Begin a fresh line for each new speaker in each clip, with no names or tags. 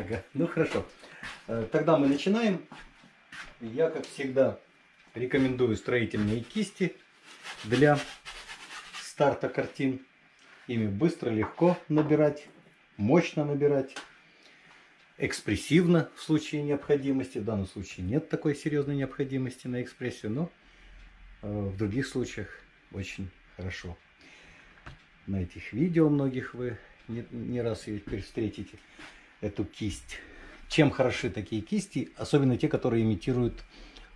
Ага, ну хорошо. Э, Тогда мы начинаем. Я, как всегда, рекомендую строительные кисти для старта картин. Ими быстро, легко набирать, мощно набирать, экспрессивно в случае необходимости. В данном случае нет такой серьезной необходимости на экспрессию, но э, в других случаях очень хорошо. На этих видео многих вы не, раз ее теперь встретите, эту кисть. Чем хороши такие кисти, особенно те, которые имитируют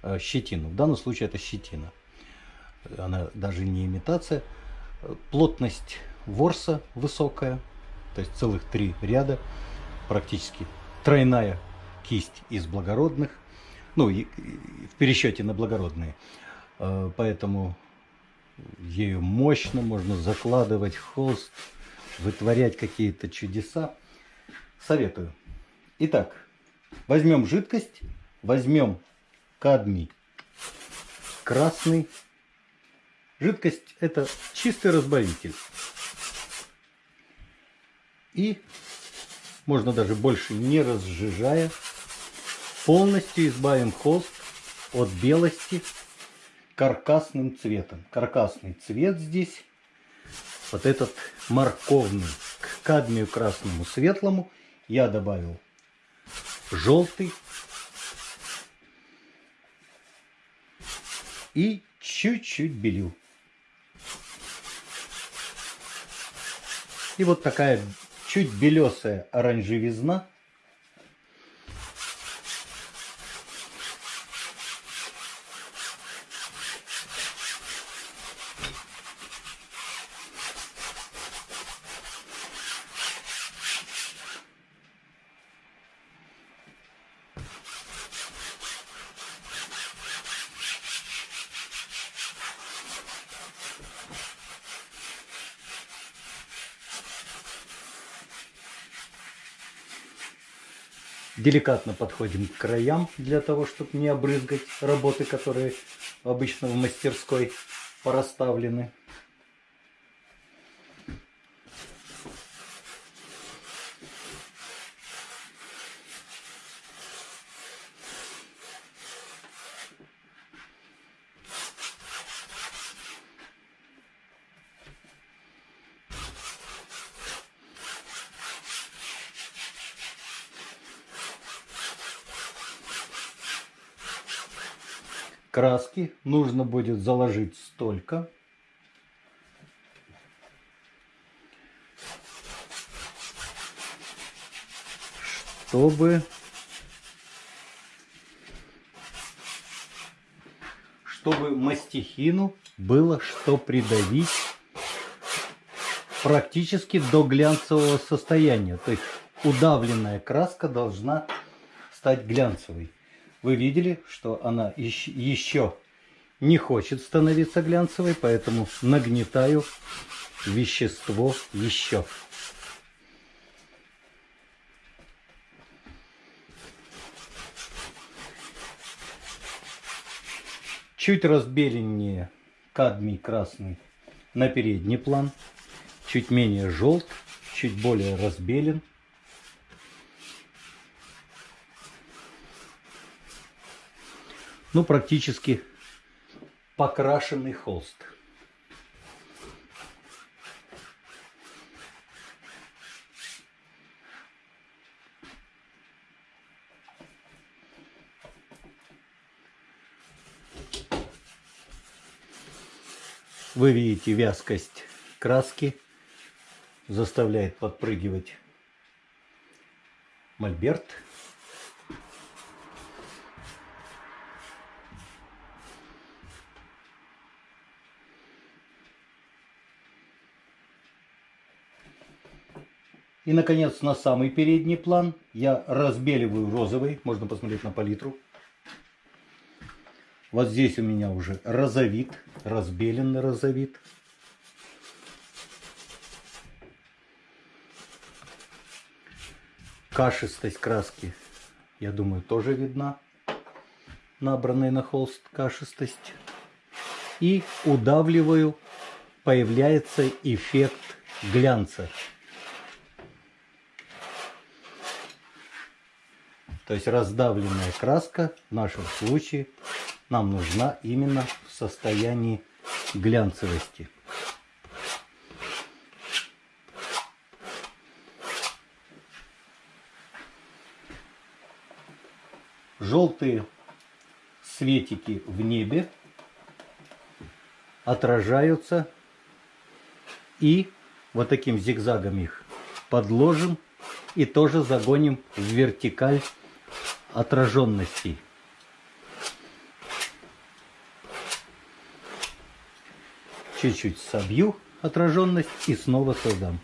э, щетину. В данном случае это щетина. Она даже не имитация. Плотность ворса высокая, то есть целых три ряда, практически тройная кисть из благородных, ну, и, в пересчете на благородные. Э, Поэтому ею мощно можно закладывать холст, вытворять какие-то чудеса. Советую. Итак, возьмем жидкость, возьмем кадмий красный. Жидкость это чистый разбавитель. И можно даже больше не разжижая, полностью избавим холст от белости каркасным цветом. Каркасный цвет здесь, вот этот морковный, к кадмию красному светлому я добавил желтый и чуть-чуть белил. И вот такая чуть белесая оранжевизна. Деликатно подходим к краям для того, чтобы не обрызгать работы, которые обычно в мастерской порасставлены. Краски нужно будет заложить столько, чтобы чтобы мастихину было что придавить практически до глянцевого состояния. То есть удавленная краска должна стать глянцевой. Вы видели, что она еще не хочет становиться глянцевой, поэтому нагнетаю вещество еще. Чуть разбеленнее кадмий красный на передний план, чуть менее желт, чуть более разбелен. ну, практически покрашенный холст. Вы видите вязкость краски, заставляет подпрыгивать мольберт. И, наконец, на самый передний план я разбеливаю розовый. Можно посмотреть на палитру. Вот здесь у меня уже розовит, разбеленный розовит. Кашистость краски, я думаю, тоже видна. Набранная на холст кашистость. И удавливаю, появляется эффект глянца. То есть раздавленная краска в нашем случае нам нужна именно в состоянии глянцевости. Желтые светики в небе отражаются и вот таким зигзагом их подложим и тоже загоним в вертикаль отраженностей. Чуть-чуть собью отраженность и снова создам.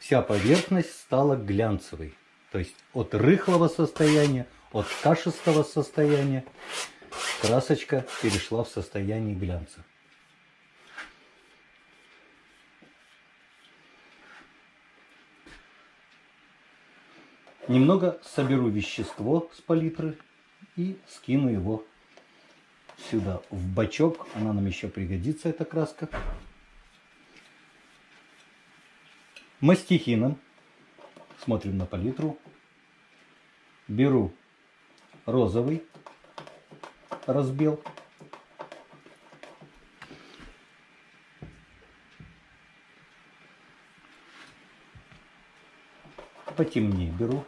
Вся поверхность стала глянцевой. То есть от рыхлого состояния, от кашистого состояния красочка перешла в состояние глянца. Немного соберу вещество с палитры и скину его сюда, в бачок. Она нам еще пригодится, эта краска. Мастихином. Смотрим на палитру. Беру розовый разбил. Потемнее беру.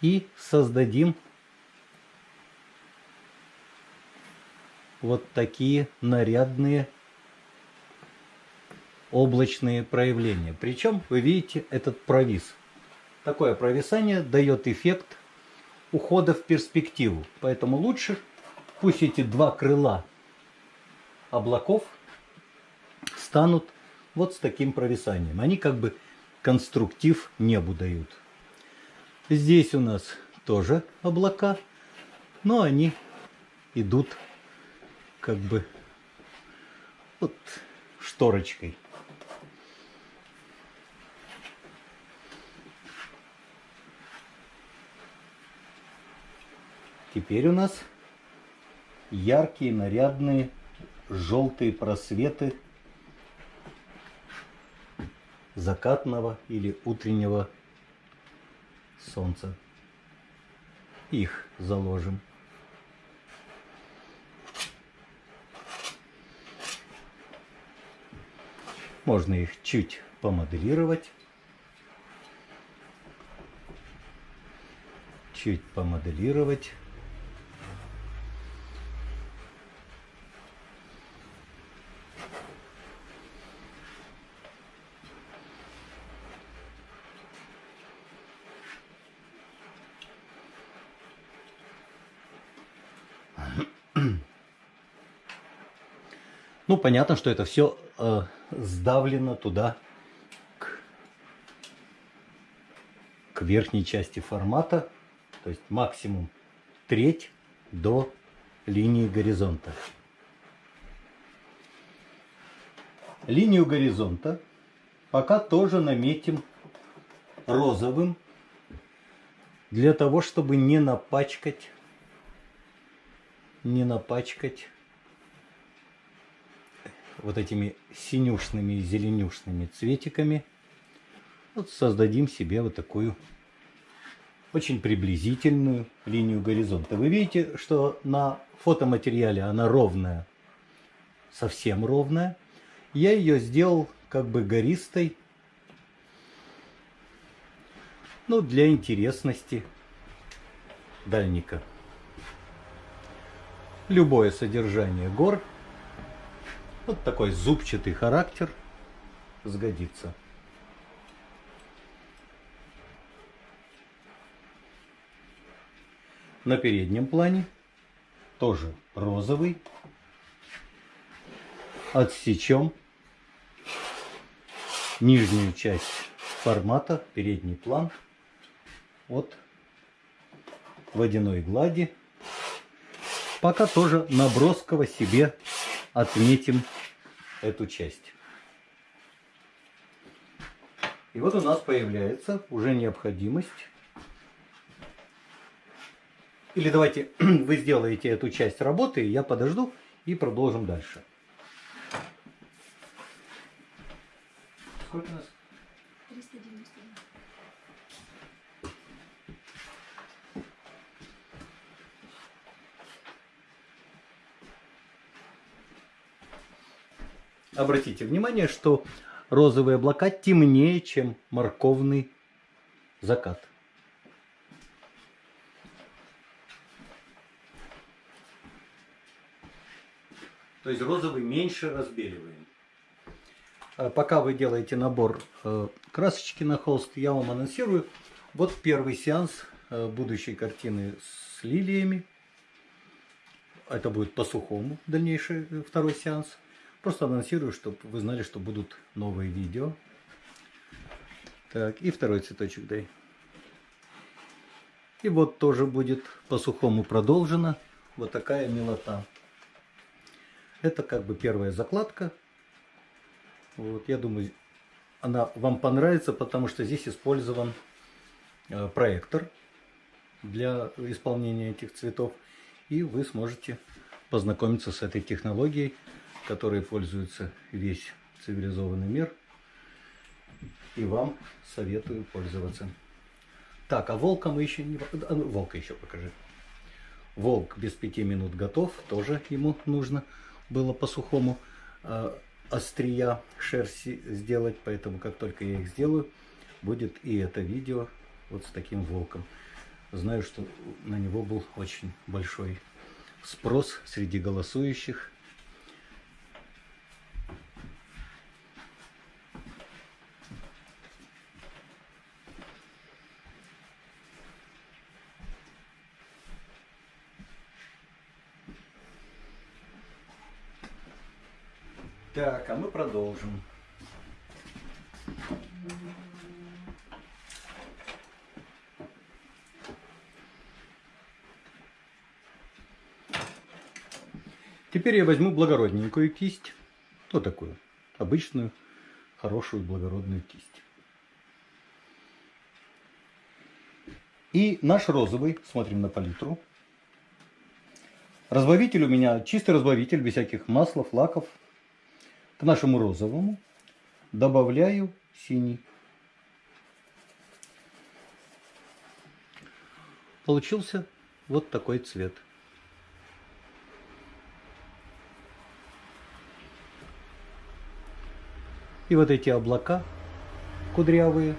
И создадим вот такие нарядные облачные проявления. Причем вы видите этот провис. Такое провисание дает эффект ухода в перспективу. Поэтому лучше пусть эти два крыла облаков станут вот с таким провисанием. Они как бы конструктив небу дают. Здесь у нас тоже облака, но они идут как бы вот шторочкой. Теперь у нас яркие, нарядные, желтые просветы закатного или утреннего солнца. Их заложим. Можно их чуть помоделировать. Чуть помоделировать. Ну, понятно, что это все э, сдавлено туда, к, к верхней части формата. То есть максимум треть до линии горизонта. Линию горизонта пока тоже наметим розовым, для того, чтобы не напачкать, не напачкать вот этими синюшными и зеленюшными цветиками вот создадим себе вот такую очень приблизительную линию горизонта. Вы видите, что на фотоматериале она ровная, совсем ровная. Я ее сделал как бы гористой, ну, для интересности дальника. Любое содержание гор – вот такой зубчатый характер сгодится. На переднем плане тоже розовый. Отсечем нижнюю часть формата, передний план от водяной глади. Пока тоже набросково себе отметим эту часть. И вот у нас появляется уже необходимость Или давайте вы сделаете эту часть работы, я подожду и продолжим дальше. Сколько у нас? Обратите внимание, что розовые облака темнее, чем морковный закат. То есть розовый меньше разбеливаем. А Пока вы делаете набор э, красочки на холст, я вам анонсирую. Вот первый сеанс э, будущей картины с лилиями. Это будет по сухому дальнейший э, второй сеанс. Просто анонсирую, чтобы вы знали, что будут новые видео. Так, и второй цветочек дай. И вот тоже будет по сухому продолжено. Вот такая милота. Это как бы первая закладка. Вот, я думаю, она вам понравится, потому что здесь использован э, проектор для исполнения этих цветов. И вы сможете познакомиться с этой технологией, которой пользуется весь цивилизованный мир. И вам советую пользоваться. Так, а волка мы еще не... а, ну, Волка еще покажи. Волк без пяти минут готов. Тоже ему нужно было по-сухому э, острия шерсти сделать. Поэтому как только я их сделаю, будет и это видео вот с таким волком. Знаю, что на него был очень большой спрос среди голосующих. Так, а мы продолжим. Теперь я возьму благородненькую кисть. Вот такую. Обычную, хорошую, благородную кисть. И наш розовый, смотрим на палитру. Разбавитель у меня чистый разбавитель, без всяких маслов, лаков. К нашему розовому добавляю синий. Получился вот такой цвет. И вот эти облака кудрявые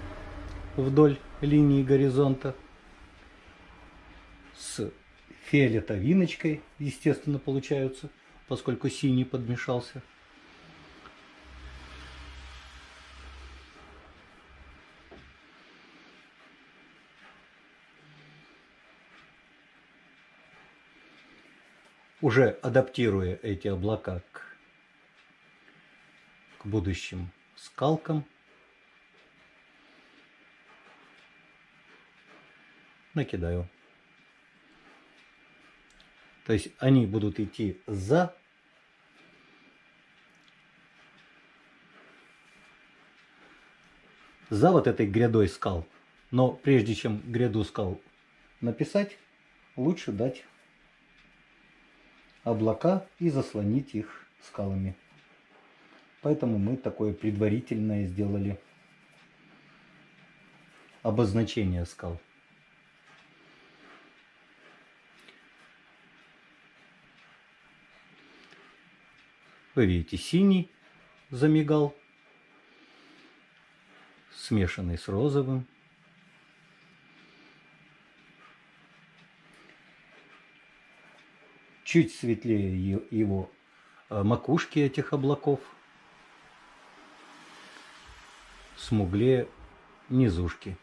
вдоль линии горизонта с фиолетовиночкой, естественно, получаются, поскольку синий подмешался. Уже адаптируя эти облака к, к будущим скалкам, накидаю. То есть они будут идти за за вот этой грядой скал. Но прежде чем гряду скал написать, лучше дать облака и заслонить их скалами. Поэтому мы такое предварительное сделали обозначение скал. Вы видите, синий замигал, смешанный с розовым. Чуть светлее его э, макушки этих облаков, смуглее низушки.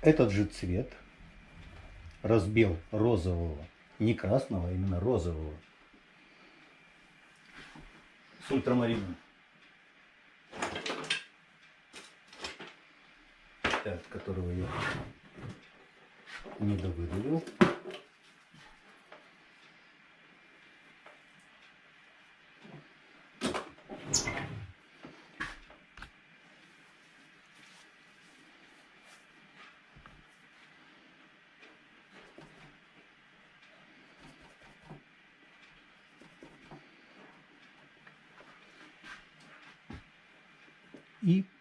этот же цвет, разбил розового, не красного, а именно розового, с ультрамарином. Так, которого я не довыдавил.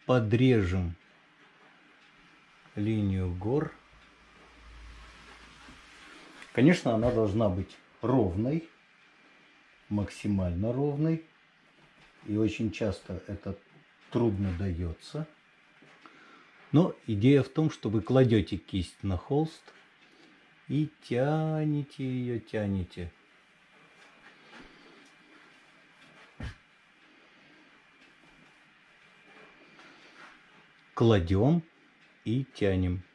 Подрежем линию гор. Конечно, она должна быть ровной, максимально ровной. И очень часто это трудно дается. Но идея в том, что вы кладете кисть на холст и тянете ее, тянете. Кладем и тянем.